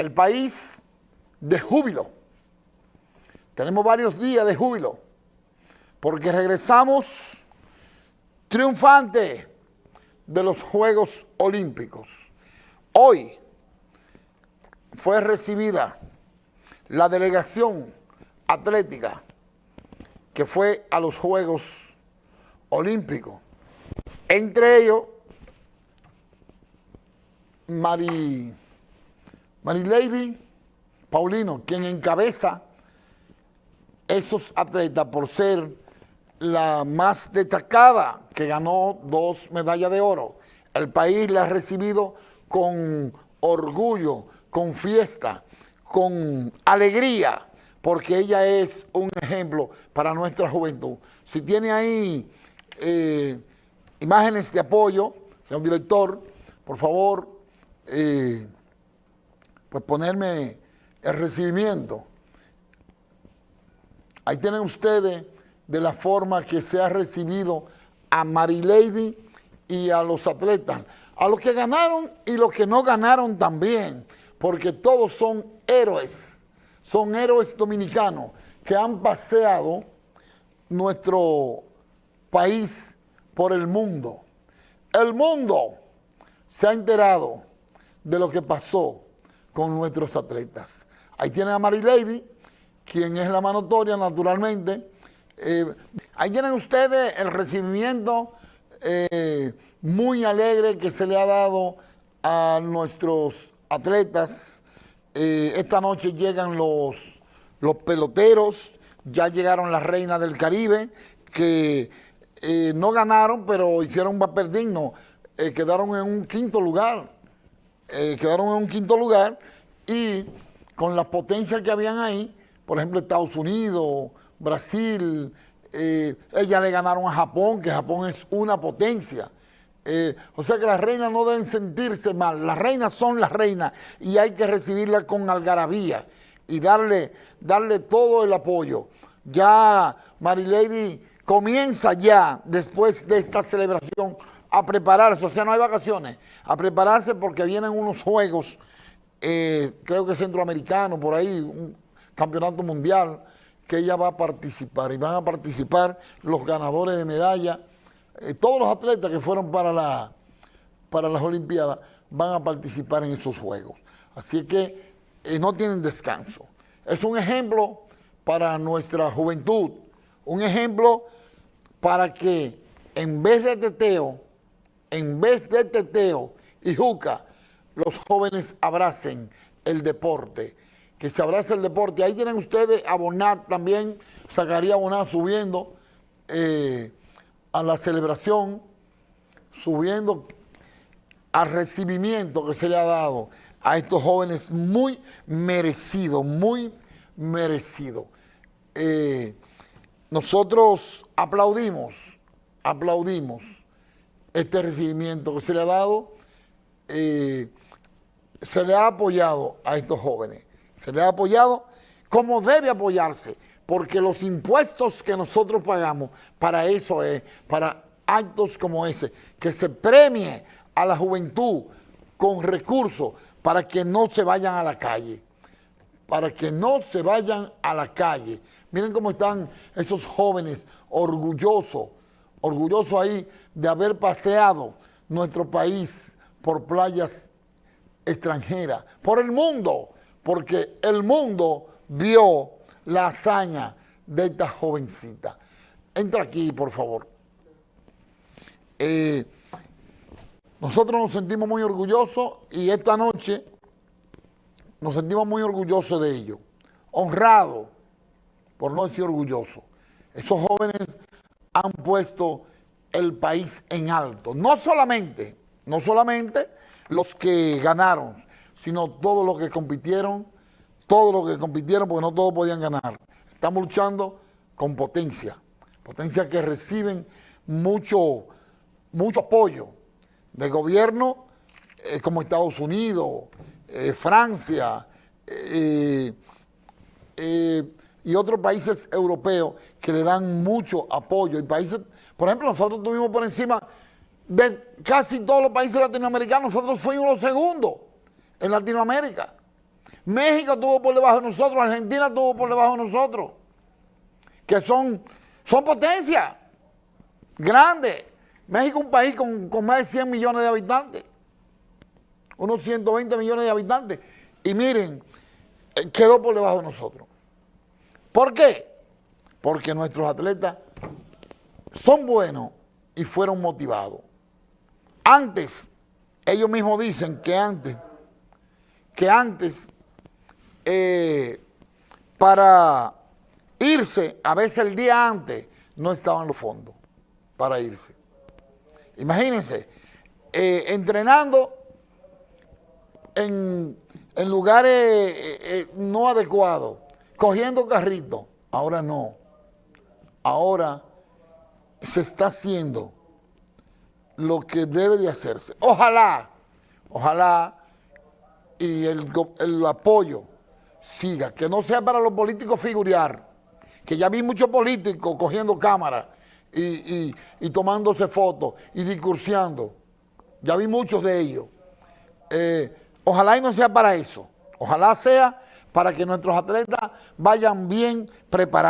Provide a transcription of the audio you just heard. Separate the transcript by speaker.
Speaker 1: el país de júbilo. Tenemos varios días de júbilo, porque regresamos triunfante de los Juegos Olímpicos. Hoy fue recibida la delegación atlética que fue a los Juegos Olímpicos. Entre ellos, Mari, Lady Paulino, quien encabeza esos atletas por ser la más destacada que ganó dos medallas de oro. El país la ha recibido con orgullo, con fiesta, con alegría, porque ella es un ejemplo para nuestra juventud. Si tiene ahí eh, imágenes de apoyo, señor director, por favor, eh, pues ponerme el recibimiento. Ahí tienen ustedes de la forma que se ha recibido a Marilady y a los atletas, a los que ganaron y los que no ganaron también, porque todos son héroes, son héroes dominicanos que han paseado nuestro país por el mundo. El mundo se ha enterado de lo que pasó con nuestros atletas. Ahí tienen a Marilady, quien es la manotoria naturalmente. Eh, ahí tienen ustedes el recibimiento eh, muy alegre que se le ha dado a nuestros atletas. Eh, esta noche llegan los, los peloteros, ya llegaron las reinas del Caribe, que no ganaron, pero hicieron un papel digno. quedaron en un quinto lugar. Quedaron en un quinto lugar y con las potencias que habían ahí, por ejemplo, Estados Unidos, Brasil, eh, ellas le ganaron a Japón, que Japón es una potencia. Eh, o sea que las reinas no deben sentirse mal, las reinas son las reinas y hay que recibirlas con algarabía y darle, darle todo el apoyo. Ya Marilady comienza ya, después de esta celebración, a prepararse, o sea, no hay vacaciones, a prepararse porque vienen unos juegos, eh, creo que centroamericano, por ahí, campeonato mundial que ella va a participar y van a participar los ganadores de medalla, eh, todos los atletas que fueron para, la, para las Olimpiadas van a participar en esos Juegos. Así que eh, no tienen descanso. Es un ejemplo para nuestra juventud, un ejemplo para que en vez de teteo, en vez de teteo y juca, los jóvenes abracen el deporte, que se abrace el deporte. Ahí tienen ustedes a Bonat también, sacaría Bonat subiendo eh, a la celebración, subiendo al recibimiento que se le ha dado a estos jóvenes muy merecido, muy merecido. Eh, nosotros aplaudimos, aplaudimos este recibimiento que se le ha dado, eh, se le ha apoyado a estos jóvenes se le ha apoyado como debe apoyarse, porque los impuestos que nosotros pagamos, para eso es, para actos como ese, que se premie a la juventud con recursos para que no se vayan a la calle, para que no se vayan a la calle. Miren cómo están esos jóvenes orgullosos, orgullosos ahí de haber paseado nuestro país por playas extranjeras, por el mundo, porque el mundo vio la hazaña de esta jovencita. Entra aquí, por favor. Eh, nosotros nos sentimos muy orgullosos y esta noche nos sentimos muy orgullosos de ello. Honrados, por no decir orgullosos. Esos jóvenes han puesto el país en alto. No solamente, no solamente los que ganaron, sino todos los que compitieron, todos los que compitieron, porque no todos podían ganar. Estamos luchando con potencia, potencia que reciben mucho, mucho apoyo del gobierno eh, como Estados Unidos, eh, Francia eh, y otros países europeos que le dan mucho apoyo. Y países, por ejemplo, nosotros tuvimos por encima de casi todos los países latinoamericanos, nosotros fuimos los segundos en Latinoamérica. México tuvo por debajo de nosotros, Argentina tuvo por debajo de nosotros, que son, son potencias grandes. México es un país con, con más de 100 millones de habitantes, unos 120 millones de habitantes. Y miren, eh, quedó por debajo de nosotros. ¿Por qué? Porque nuestros atletas son buenos y fueron motivados. Antes, ellos mismos dicen que antes, que antes, eh, para irse, a veces el día antes, no estaban los fondos para irse. Imagínense, eh, entrenando en, en lugares eh, no adecuados, cogiendo carritos. Ahora no. Ahora se está haciendo lo que debe de hacerse. Ojalá, ojalá y el, el apoyo siga, que no sea para los políticos figurear, que ya vi muchos políticos cogiendo cámaras y, y, y, tomándose fotos y discursiando. Ya vi muchos de ellos. Eh, ojalá y no sea para eso. Ojalá sea para que nuestros atletas vayan bien preparados.